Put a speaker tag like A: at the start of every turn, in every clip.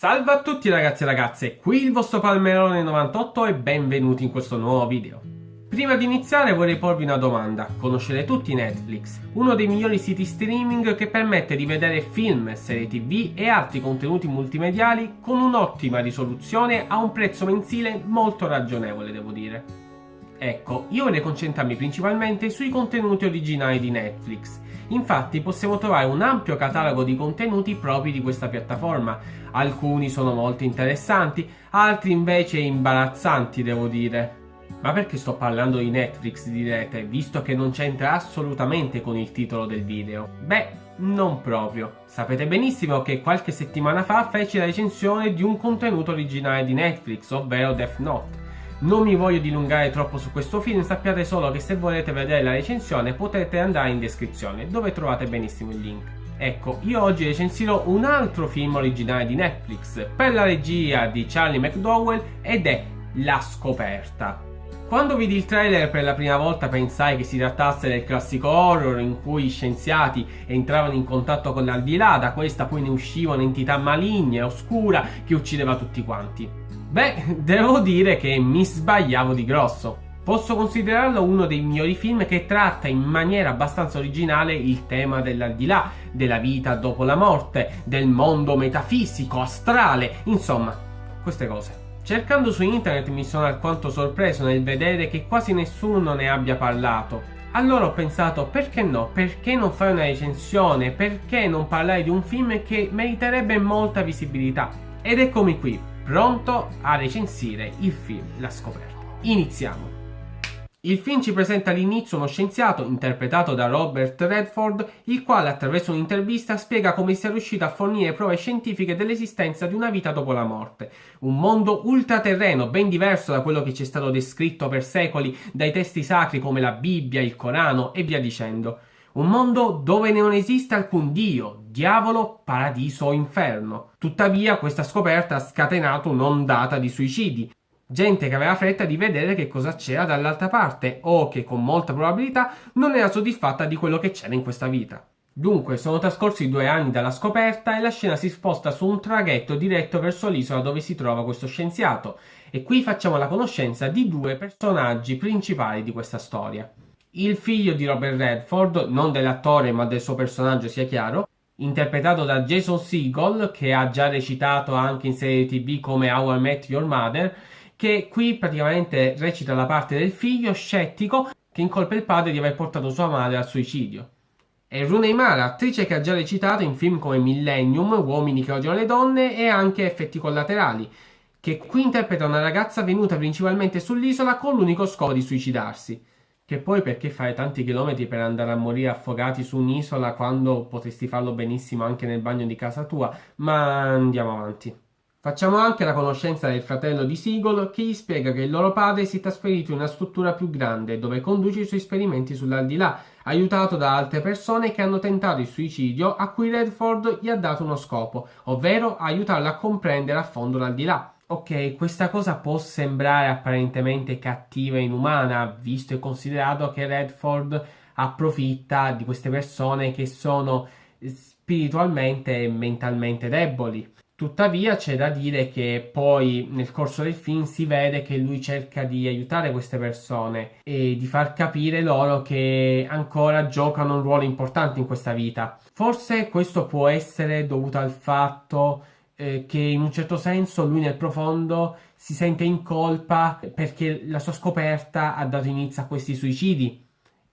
A: Salve a tutti ragazzi e ragazze, qui il vostro Palmerone 98 e benvenuti in questo nuovo video. Prima di iniziare vorrei porvi una domanda, conoscete tutti Netflix, uno dei migliori siti streaming che permette di vedere film, serie tv e altri contenuti multimediali con un'ottima risoluzione a un prezzo mensile molto ragionevole devo dire. Ecco, io vorrei concentrarmi principalmente sui contenuti originali di Netflix Infatti possiamo trovare un ampio catalogo di contenuti propri di questa piattaforma. Alcuni sono molto interessanti, altri invece imbarazzanti devo dire. Ma perché sto parlando di Netflix direte, visto che non c'entra assolutamente con il titolo del video? Beh, non proprio. Sapete benissimo che qualche settimana fa feci la recensione di un contenuto originale di Netflix, ovvero Death Note. Non mi voglio dilungare troppo su questo film, sappiate solo che se volete vedere la recensione potete andare in descrizione, dove trovate benissimo il link. Ecco, io oggi recensirò un altro film originale di Netflix, per la regia di Charlie McDowell, ed è La Scoperta. Quando vidi il trailer per la prima volta pensai che si trattasse del classico horror in cui gli scienziati entravano in contatto con l'aldilà, da questa poi ne usciva un'entità maligna e oscura che uccideva tutti quanti. Beh, devo dire che mi sbagliavo di grosso. Posso considerarlo uno dei migliori film che tratta in maniera abbastanza originale il tema dell'aldilà, della vita dopo la morte, del mondo metafisico, astrale, insomma, queste cose. Cercando su internet mi sono alquanto sorpreso nel vedere che quasi nessuno ne abbia parlato. Allora ho pensato perché no, perché non fare una recensione, perché non parlare di un film che meriterebbe molta visibilità. Ed eccomi qui, pronto a recensire il film La scoperta. Iniziamo. Il film ci presenta all'inizio uno scienziato, interpretato da Robert Redford, il quale attraverso un'intervista spiega come sia riuscito a fornire prove scientifiche dell'esistenza di una vita dopo la morte. Un mondo ultraterreno, ben diverso da quello che ci è stato descritto per secoli dai testi sacri come la Bibbia, il Corano e via dicendo. Un mondo dove non esiste alcun dio, diavolo, paradiso o inferno. Tuttavia questa scoperta ha scatenato un'ondata di suicidi. Gente che aveva fretta di vedere che cosa c'era dall'altra parte o che con molta probabilità non era soddisfatta di quello che c'era in questa vita. Dunque, sono trascorsi due anni dalla scoperta e la scena si sposta su un traghetto diretto verso l'isola dove si trova questo scienziato. E qui facciamo la conoscenza di due personaggi principali di questa storia il figlio di Robert Redford, non dell'attore ma del suo personaggio sia chiaro, interpretato da Jason Segel, che ha già recitato anche in serie tv come How I Met Your Mother, che qui praticamente recita la parte del figlio scettico che incolpa il padre di aver portato sua madre al suicidio. E Rooney Mara, attrice che ha già recitato in film come Millennium, Uomini che odiano le donne e anche Effetti collaterali, che qui interpreta una ragazza venuta principalmente sull'isola con l'unico scopo di suicidarsi. Che poi perché fare tanti chilometri per andare a morire affogati su un'isola quando potresti farlo benissimo anche nel bagno di casa tua? Ma andiamo avanti. Facciamo anche la conoscenza del fratello di Sigol che gli spiega che il loro padre si è trasferito in una struttura più grande dove conduce i suoi esperimenti sull'aldilà, aiutato da altre persone che hanno tentato il suicidio a cui Redford gli ha dato uno scopo, ovvero aiutarlo a comprendere a fondo l'aldilà. Ok, questa cosa può sembrare apparentemente cattiva e inumana, visto e considerato che Redford approfitta di queste persone che sono spiritualmente e mentalmente deboli. Tuttavia c'è da dire che poi nel corso del film si vede che lui cerca di aiutare queste persone e di far capire loro che ancora giocano un ruolo importante in questa vita. Forse questo può essere dovuto al fatto eh, che in un certo senso lui nel profondo si sente in colpa perché la sua scoperta ha dato inizio a questi suicidi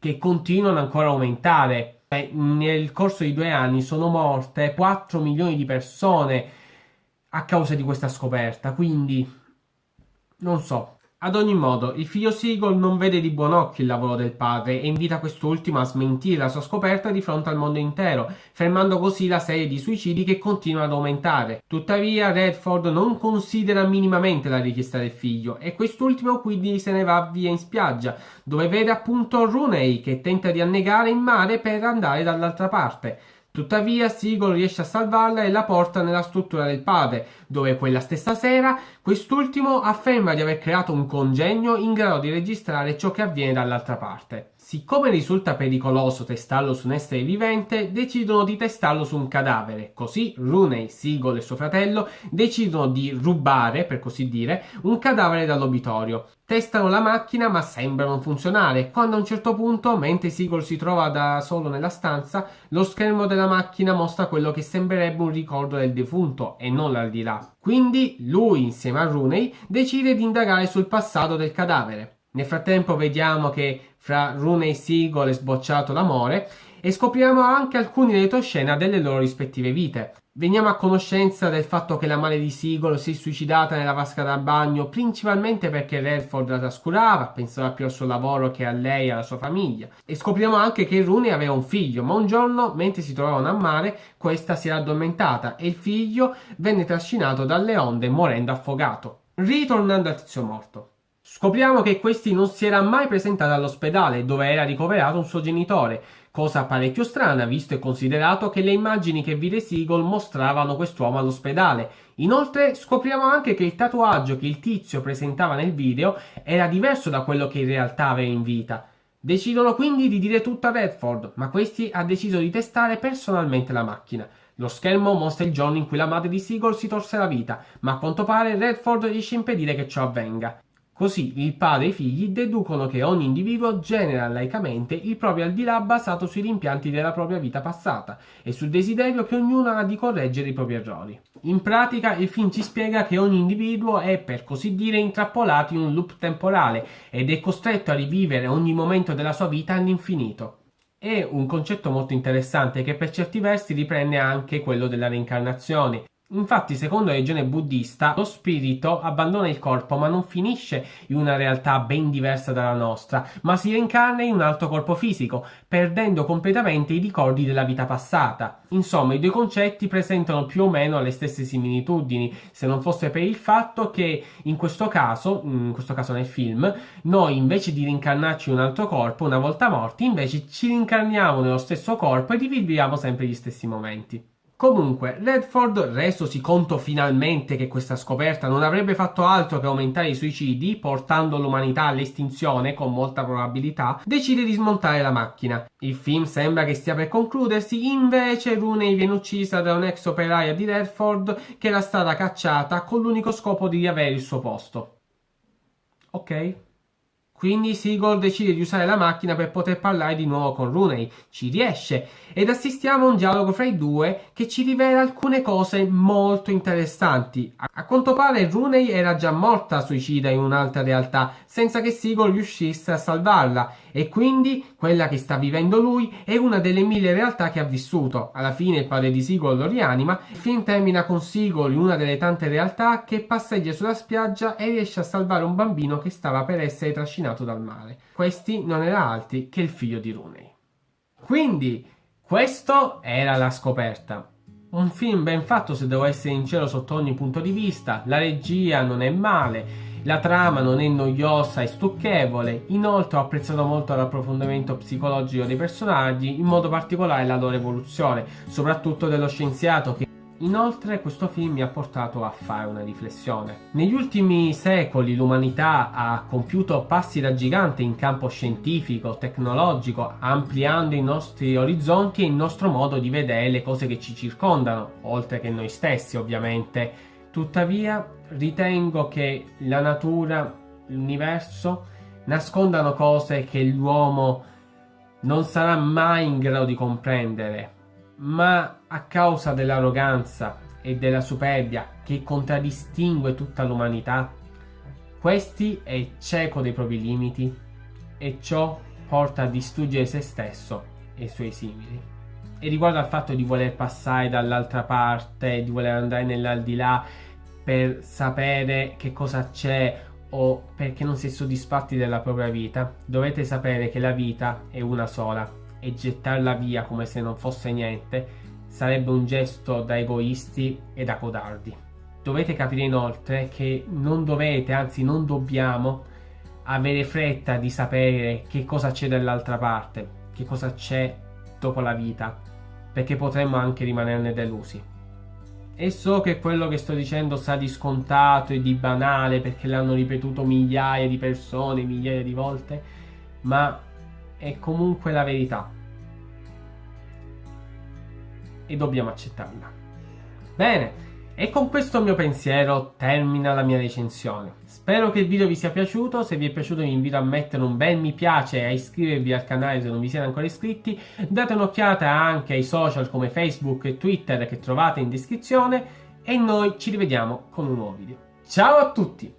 A: che continuano ancora a aumentare. Eh, nel corso di due anni sono morte 4 milioni di persone a causa di questa scoperta, quindi non so, ad ogni modo, il figlio Sigol non vede di buon occhio il lavoro del padre e invita quest'ultimo a smentire la sua scoperta di fronte al mondo intero, fermando così la serie di suicidi che continua ad aumentare. Tuttavia, Redford non considera minimamente la richiesta del figlio e quest'ultimo quindi se ne va via in spiaggia, dove vede appunto Rooney che tenta di annegare in mare per andare dall'altra parte. Tuttavia Sigol riesce a salvarla e la porta nella struttura del padre, dove quella stessa sera quest'ultimo afferma di aver creato un congegno in grado di registrare ciò che avviene dall'altra parte. Siccome risulta pericoloso testarlo su un essere vivente, decidono di testarlo su un cadavere. Così Rooney, Sigol e suo fratello decidono di rubare, per così dire, un cadavere dall'obitorio. Testano la macchina ma sembra non funzionare, quando a un certo punto, mentre Sigol si trova da solo nella stanza, lo schermo della macchina mostra quello che sembrerebbe un ricordo del defunto e non l'aldilà. Quindi lui, insieme a Rooney, decide di indagare sul passato del cadavere. Nel frattempo vediamo che fra Rune e Seagull è sbocciato l'amore e scopriamo anche alcuni retroscena delle loro rispettive vite. Veniamo a conoscenza del fatto che la madre di Seagull si è suicidata nella vasca da bagno principalmente perché Redford la trascurava, pensava più al suo lavoro che a lei e alla sua famiglia. E scopriamo anche che Rooney aveva un figlio, ma un giorno, mentre si trovavano a mare, questa si era addormentata e il figlio venne trascinato dalle onde morendo affogato. Ritornando al tizio morto. Scopriamo che questi non si era mai presentato all'ospedale dove era ricoverato un suo genitore, cosa parecchio strana visto e considerato che le immagini che vide Seagull mostravano quest'uomo all'ospedale. Inoltre scopriamo anche che il tatuaggio che il tizio presentava nel video era diverso da quello che in realtà aveva in vita. Decidono quindi di dire tutto a Redford, ma questi ha deciso di testare personalmente la macchina. Lo schermo mostra il giorno in cui la madre di Seagull si torse la vita, ma a quanto pare Redford riesce a impedire che ciò avvenga. Così il padre e i figli deducono che ogni individuo genera laicamente il proprio al di là basato sui rimpianti della propria vita passata e sul desiderio che ognuno ha di correggere i propri errori. In pratica il film ci spiega che ogni individuo è per così dire intrappolato in un loop temporale ed è costretto a rivivere ogni momento della sua vita all'infinito. È un concetto molto interessante che per certi versi riprende anche quello della reincarnazione, Infatti, secondo la religione buddista, lo spirito abbandona il corpo ma non finisce in una realtà ben diversa dalla nostra, ma si reincarna in un altro corpo fisico, perdendo completamente i ricordi della vita passata. Insomma, i due concetti presentano più o meno le stesse similitudini, se non fosse per il fatto che in questo caso, in questo caso nel film, noi invece di reincarnarci in un altro corpo, una volta morti, invece ci reincarniamo nello stesso corpo e riviviamo sempre gli stessi momenti. Comunque, Redford, resosi conto finalmente che questa scoperta non avrebbe fatto altro che aumentare i suicidi, portando l'umanità all'estinzione con molta probabilità, decide di smontare la macchina. Il film sembra che stia per concludersi, invece Rooney viene uccisa da un'ex operaia di Redford che era stata cacciata con l'unico scopo di riavere il suo posto. Ok? Quindi Seagull decide di usare la macchina per poter parlare di nuovo con Rooney. Ci riesce ed assistiamo a un dialogo fra i due che ci rivela alcune cose molto interessanti. A quanto pare Rooney era già morta suicida in un'altra realtà senza che Seagull riuscisse a salvarla e quindi quella che sta vivendo lui è una delle mille realtà che ha vissuto. Alla fine il padre di Seagull lo rianima. Il film termina con Seagull in una delle tante realtà che passeggia sulla spiaggia e riesce a salvare un bambino che stava per essere trascinato dal mare. Questi non era altri che il figlio di Rooney. Quindi, questo era la scoperta. Un film ben fatto se devo essere sincero sotto ogni punto di vista, la regia non è male, la trama non è noiosa e stucchevole, inoltre ho apprezzato molto l'approfondimento psicologico dei personaggi, in modo particolare la loro evoluzione, soprattutto dello scienziato che Inoltre questo film mi ha portato a fare una riflessione. Negli ultimi secoli l'umanità ha compiuto passi da gigante in campo scientifico, tecnologico, ampliando i nostri orizzonti e il nostro modo di vedere le cose che ci circondano, oltre che noi stessi ovviamente. Tuttavia ritengo che la natura, l'universo, nascondano cose che l'uomo non sarà mai in grado di comprendere, ma a causa dell'arroganza e della superbia che contraddistingue tutta l'umanità, questi è cieco dei propri limiti e ciò porta a distruggere se stesso e i suoi simili. E riguardo al fatto di voler passare dall'altra parte, di voler andare nell'aldilà per sapere che cosa c'è o perché non si è soddisfatti della propria vita, dovete sapere che la vita è una sola e gettarla via come se non fosse niente sarebbe un gesto da egoisti e da codardi. Dovete capire inoltre che non dovete, anzi non dobbiamo, avere fretta di sapere che cosa c'è dall'altra parte, che cosa c'è dopo la vita, perché potremmo anche rimanerne delusi. E so che quello che sto dicendo sa di scontato e di banale perché l'hanno ripetuto migliaia di persone, migliaia di volte, ma è comunque la verità. E dobbiamo accettarla. Bene, e con questo mio pensiero termina la mia recensione. Spero che il video vi sia piaciuto, se vi è piaciuto vi invito a mettere un bel mi piace e a iscrivervi al canale se non vi siete ancora iscritti. Date un'occhiata anche ai social come Facebook e Twitter che trovate in descrizione e noi ci rivediamo con un nuovo video. Ciao a tutti!